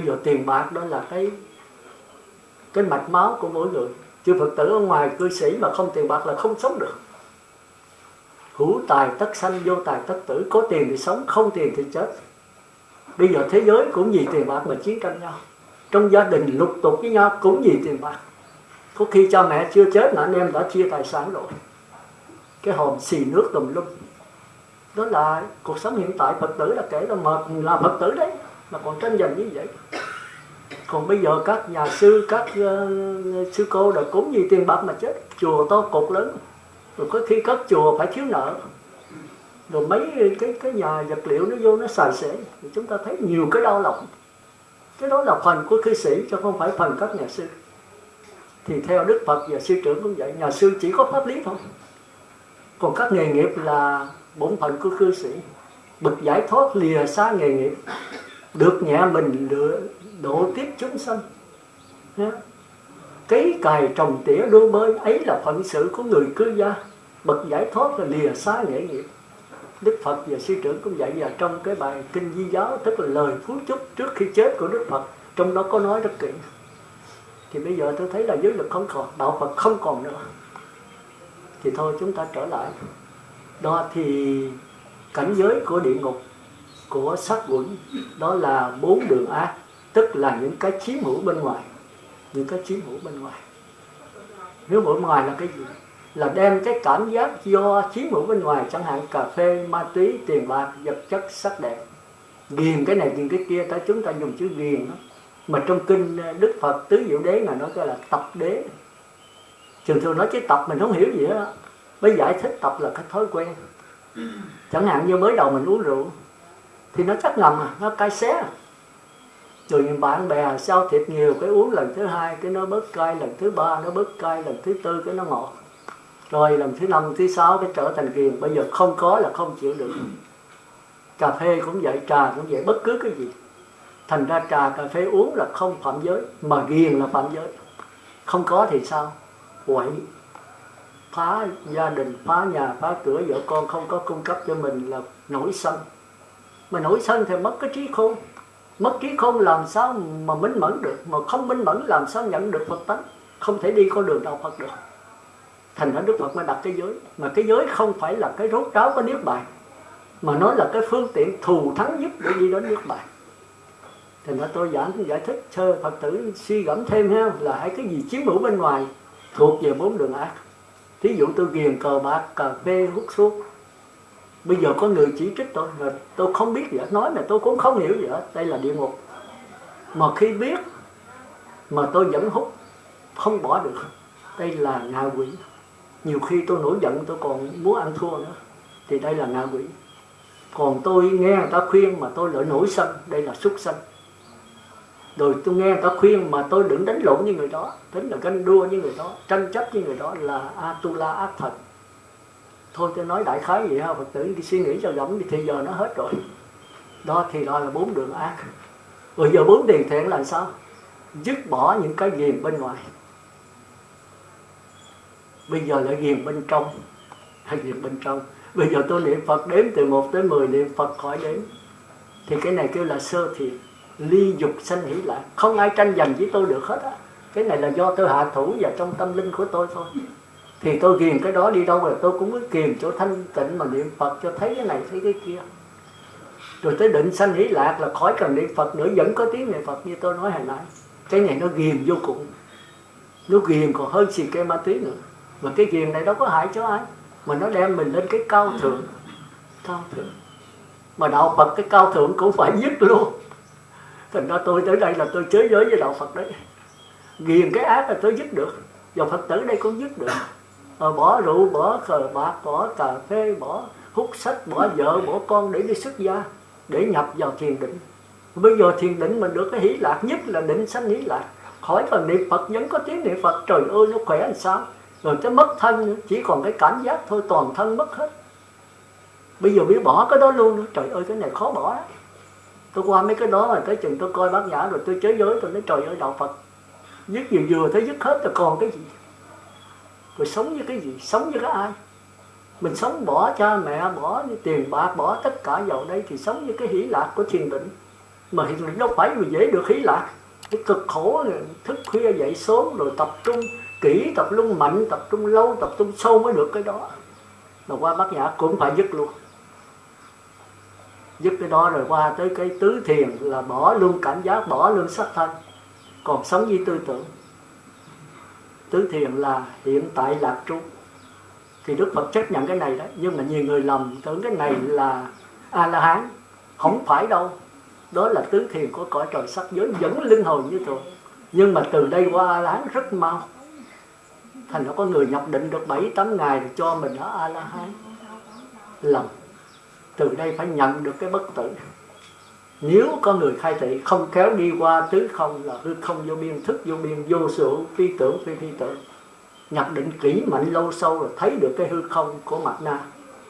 bây giờ tiền bạc đó là cái cái mạch máu của mỗi người. Chư phật tử ở ngoài cư sĩ mà không tiền bạc là không sống được. Hữu tài tất sanh, vô tài tất tử, có tiền thì sống, không tiền thì chết. Bây giờ thế giới cũng vì tiền bạc mà chiến tranh nhau. Trong gia đình lục tục với nhau cũng vì tiền bạc. Có khi cha mẹ chưa chết mà anh em đã chia tài sản rồi. Cái hòm xì nước tùm lum. Đó là cuộc sống hiện tại phật tử là kể là mệt là phật tử đấy, mà còn tranh giành như vậy còn bây giờ các nhà sư các uh, sư cô đã cúng gì tiền bạc mà chết. Chùa to cột lớn. Rồi có khi các chùa phải thiếu nợ. Rồi mấy cái cái nhà vật liệu nó vô nó xài xể thì chúng ta thấy nhiều cái đau lòng. Cái đó là phần của cư sĩ chứ không phải phần các nhà sư. Thì theo đức phật và sư trưởng cũng vậy. Nhà sư chỉ có pháp lý thôi. Còn các nghề nghiệp là bổn phận của cư sĩ. Bực giải thoát lìa xa nghề nghiệp. Được nhẹ mình được độ tiếp chúng sanh. Cấy cài trồng tỉa đua bơi, ấy là phận sự của người cư gia. Bậc giải thoát là lìa xa nghệ nghiệp. Đức Phật và sư trưởng cũng dạy và trong cái bài kinh di giáo, tức là lời phú chúc trước khi chết của Đức Phật. Trong đó có nói rất kỹ. Thì bây giờ tôi thấy là giới lực không còn, đạo Phật không còn nữa. Thì thôi chúng ta trở lại. Đó thì cảnh giới của địa ngục của sát quỷ đó là bốn đường ác tức là những cái chiếm hữu bên ngoài. Những cái chiếm hữu bên ngoài. Nếu bên ngoài là cái gì? Là đem cái cảm giác do chiếm hữu bên ngoài, chẳng hạn cà phê, ma túy, tiền bạc, vật chất, sắc đẹp. Ghiền cái này, ghiền cái kia ta chúng ta dùng chữ ghiền đó. Mà trong kinh ờ, đức phật tứ diệu đế là nói là tập đế. Thường thường nói chứ tập mình không hiểu gì đó mới giải thích tập là cái thói quen. Chẳng hạn như mới đầu mình uống rượu, thì nó chắc ngầm à nó cay xé à rồi bạn bè sao thịt nhiều, cái uống lần thứ hai, cái nó bớt cay, lần thứ ba nó bớt cay, lần thứ tư cái nó ngọt. Rồi lần thứ năm, thứ sáu cái trở thành ghiền. Bây giờ không có là không chịu được. Cà phê cũng vậy, trà cũng vậy, bất cứ cái gì. Thành ra trà, cà phê uống là không phạm giới, mà ghiền là phạm giới. Không có thì sao? Quậy. Phá gia đình, phá nhà, phá cửa, vợ con không có cung cấp cho mình là nổi sân. Mà nổi sân thì mất cái trí khôn mất trí khôn làm sao mà minh mẫn được? Mà không minh mẫn làm sao nhận được phật tánh? Không thể đi con đường đạo phật được. Thành ra đức phật mới đặt cái giới. Mà cái giới không phải là cái rốt ráo có niết bàn, mà nó là cái phương tiện thù thắng nhất để đi đến niết bàn. Thì ra tôi giảng, giải thích sơ phật tử suy gẫm thêm ha, là hãy cái gì chiếm hữu bên ngoài thuộc về bốn đường ác. Thí dụ tôi ghiền cờ bạc, cà phê, hút thuốc bây giờ có người chỉ trích tôi là tôi không biết gì hết. Nói mà tôi cũng không hiểu gì hết. Đây là địa ngục. Mà khi biết mà tôi vẫn hút, không bỏ được, đây là ngạ quỷ. Nhiều khi tôi nổi giận, tôi còn muốn ăn thua nữa. Thì đây là ngạ quỷ. Còn tôi nghe người ta khuyên mà tôi lại nổi sân. Đây là súc sân. Rồi tôi nghe người ta khuyên mà tôi đừng đánh lộn với người đó. Tính là ganh đua với người đó, tranh chấp với người đó là atula ác thần thôi tôi nói đại khái vậy ha, phật tử, đi suy nghĩ cho rộng thì giờ nó hết rồi. Đó thì đó là bốn đường ác. Rồi giờ bốn điều thiện là sao? Dứt bỏ những cái ghiền bên ngoài. Bây giờ lại ghiền bên trong, hay ghiền bên trong? Bây giờ tôi niệm phật đếm từ 1 tới 10 niệm phật khỏi đếm. Thì cái này kêu là sơ thiện, ly dục sanh hỷ lại không ai tranh giành với tôi được hết á. Cái này là do tôi hạ thủ và trong tâm linh của tôi thôi thì tôi ghiền cái đó đi đâu rồi? Tôi cũng cứ kiềm chỗ thanh tịnh mà niệm phật cho thấy cái này, thấy cái kia. Rồi tới định sanh hỷ lạc là khỏi cần niệm phật nữa, vẫn có tiếng niệm phật như tôi nói hồi nãy. Cái này nó ghiền vô cùng. Nó ghiền còn hơn xì ke ma túy nữa. Mà cái ghiền này đâu có hại cho ai, mà nó đem mình lên cái cao thượng. Cao thượng. Mà đạo phật cái cao thượng cũng phải dứt luôn. Thành ra tôi tới đây là tôi chế giới với đạo phật đấy. Ghiền cái ác là tôi dứt được. Và phật tử đây cũng dứt được. Ờ, bỏ rượu, bỏ cờ bạc, bỏ cà phê, bỏ hút sách, bỏ vợ, bỏ con để đi xuất gia, để nhập vào thiền định. Bây giờ thiền định mình được cái hỷ lạc nhất là định sanh hỷ lạc khỏi cần niệm phật, vẫn có tiếng niệm phật. Trời ơi, nó khỏe làm sao? Rồi tới mất thân, chỉ còn cái cảm giác thôi, toàn thân mất hết. Bây giờ biết bỏ cái đó luôn trời ơi, cái này khó bỏ. Tôi qua mấy cái đó mà tới chừng tôi coi bác nhã rồi tôi chế giới, tôi nói trời ơi, đạo phật. Dứt vừa vừa thấy dứt hết rồi còn cái gì? Mình sống với cái gì? Sống với cái ai? Mình sống bỏ cha mẹ, bỏ tiền bạc, bỏ tất cả vào đây thì sống với cái hỷ lạc của thiền định. Mà hiện đâu phải mà dễ được hỷ lạc cái cực khổ thức khuya dậy sớm rồi tập trung kỹ, tập trung mạnh, tập trung lâu, tập trung sâu mới được cái đó. Mà qua bát nhã cũng phải dứt luôn. Dứt cái đó rồi qua tới cái tứ thiền là bỏ luôn cảm giác, bỏ luôn sắc thân. Còn sống với tư tưởng tứ thiền là hiện tại lạc trú. Thì đức phật chấp nhận cái này đấy nhưng mà nhiều người lầm tưởng cái này là a la hán không phải đâu. Đó là tứ thiền của cõi trời sắc giới vẫn linh hồn như thường. Nhưng mà từ đây qua a la hán rất mau. Thành nó có người nhập định được bảy, tám ngày cho mình ở a la hán lầm. Từ đây phải nhận được cái bất tử nếu có người khai thị không kéo đi qua tứ không là hư không vô biên, thức vô biên, vô sự, phi tưởng, phi phi tưởng. Nhập định kỹ mạnh lâu sâu rồi thấy được cái hư không của mặt na.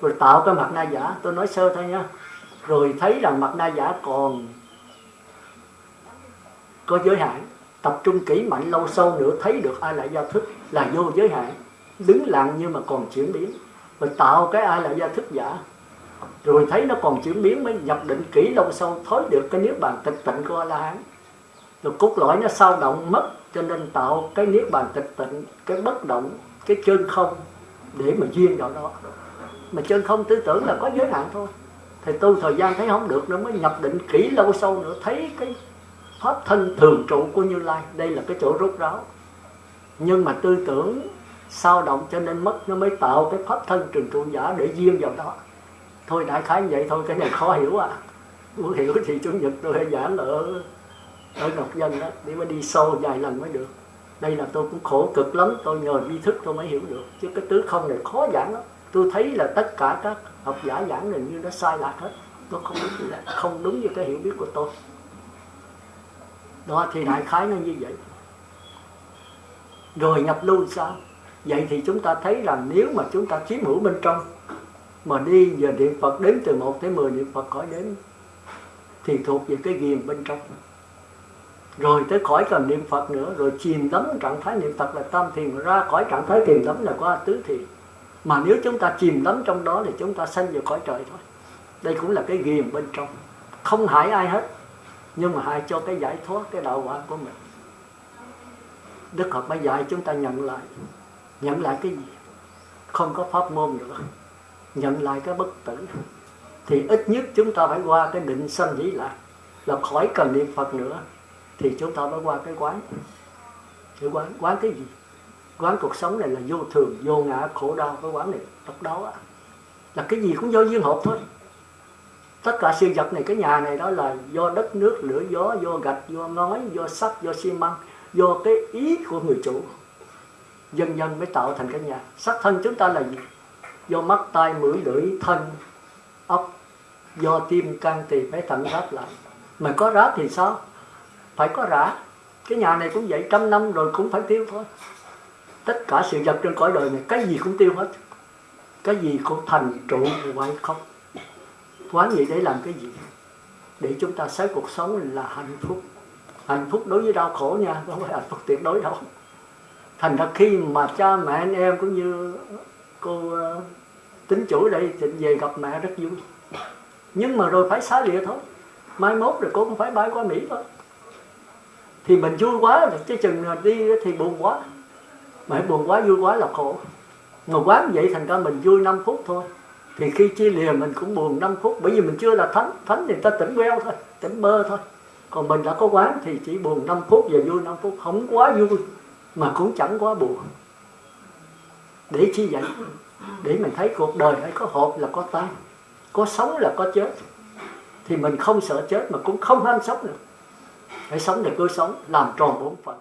Rồi tạo cái mặt na giả, tôi nói sơ thôi nhá rồi thấy rằng mặt na giả còn có giới hạn. Tập trung kỹ mạnh lâu sâu nữa thấy được ai lại giao thức là vô giới hạn. Đứng lặng nhưng mà còn chuyển biến. Rồi tạo cái ai lại giao thức giả rồi thấy nó còn chuyển biến mới nhập định kỹ lâu sâu thối được cái niết bàn tịch tịnh của a la hán rồi cốt lõi nó sao động mất, cho nên tạo cái niết bàn tịch tịnh, cái bất động, cái chân không để mà duyên vào đó. Mà chân không tư tưởng là có giới hạn thôi. Thì tu thời gian thấy không được nó mới nhập định kỹ lâu sâu nữa, thấy cái pháp thân thường trụ của như lai. Đây là cái chỗ rút ráo. Nhưng mà tư tưởng sao động cho nên mất, nó mới tạo cái pháp thân trường trụ giả để duyên vào đó thôi đại khái vậy thôi, cái này khó hiểu à. Muốn hiểu thì chủ nhật tôi hay giảng ở ở ngọc dân đó, để mà đi sâu vài lần mới được. Đây là tôi cũng khổ cực lắm, tôi nhờ vi thức tôi mới hiểu được. Chứ cái tứ không này khó giảng lắm. Tôi thấy là tất cả các học giả giảng này như nó sai lạc hết. Nó không đúng không đúng như cái hiểu biết của tôi. Đó, thì đại khái nó như vậy. Rồi nhập lưu sao? Vậy thì chúng ta thấy là nếu mà chúng ta chiếm hữu bên trong mà đi giờ niệm Phật đến từ 1 tới 10 niệm Phật khỏi đến thì thuộc về cái ghiền bên trong. Rồi tới khỏi cần niệm Phật nữa, rồi chìm đắm trạng thái niệm Phật là tam thiền ra khỏi trạng thái chìm đắm là qua tứ thiền. Mà nếu chúng ta chìm đắm trong đó thì chúng ta sanh vào khỏi trời thôi. Đây cũng là cái ghiền bên trong. Không hại ai hết, nhưng mà hại cho cái giải thoát cái đạo quả của mình. Đức Phật mới dạy chúng ta nhận lại. Nhận lại cái gì? Không có pháp môn nữa nhận lại cái bất tử. Thì ít nhất chúng ta phải qua cái định sanh dĩ lạc là khỏi cần niệm Phật nữa, thì chúng ta mới qua cái quán. Cái quán quán cái gì? Quán cuộc sống này là vô thường, vô ngã, khổ đau, cái quán này độc đáo là cái gì cũng do duyên hợp thôi. Tất cả sự vật này, cái nhà này đó là do đất, nước, lửa, gió, do gạch, do ngói, do sắt, do xi măng, do cái ý của người chủ. Dần dần mới tạo thành cái nhà. Sắc thân chúng ta là gì? Do mắt tai mũi lưỡi thân ốc do tim can thì phải thận ráp lại. Mà có ráp thì sao? Phải có rã. Cái nhà này cũng vậy, trăm năm rồi cũng phải tiêu thôi. Tất cả sự vật trên cõi đời này, cái gì cũng tiêu hết. Cái gì cũng thành trụ hoại không? Quán vậy để làm cái gì? Để chúng ta sống cuộc sống là hạnh phúc. Hạnh phúc đối với đau khổ nha, không phải hạnh phúc tuyệt đối đâu. Thành ra khi mà cha mẹ anh em cũng như cô tính chủ đây định về gặp mẹ rất vui. Nhưng mà rồi phải xá lìa thôi. Mai mốt rồi cô cũng phải bay qua mỹ thôi. Thì mình vui quá, chứ cái chừng đi thì buồn quá. Mà buồn quá, vui quá là khổ. Mà quá vậy thành ra mình vui 5 phút thôi. Thì khi chia lìa mình cũng buồn 5 phút. Bởi vì mình chưa là thánh. Thánh thì ta tỉnh queo thôi, tỉnh bơ thôi. Còn mình đã có quán thì chỉ buồn 5 phút và vui 5 phút. Không quá vui, mà cũng chẳng quá buồn để chi vậy? Để mình thấy cuộc đời phải có hộp là có tan có sống là có chết. Thì mình không sợ chết mà cũng không ham sống nữa. Phải sống để cứ sống, làm tròn bổn phận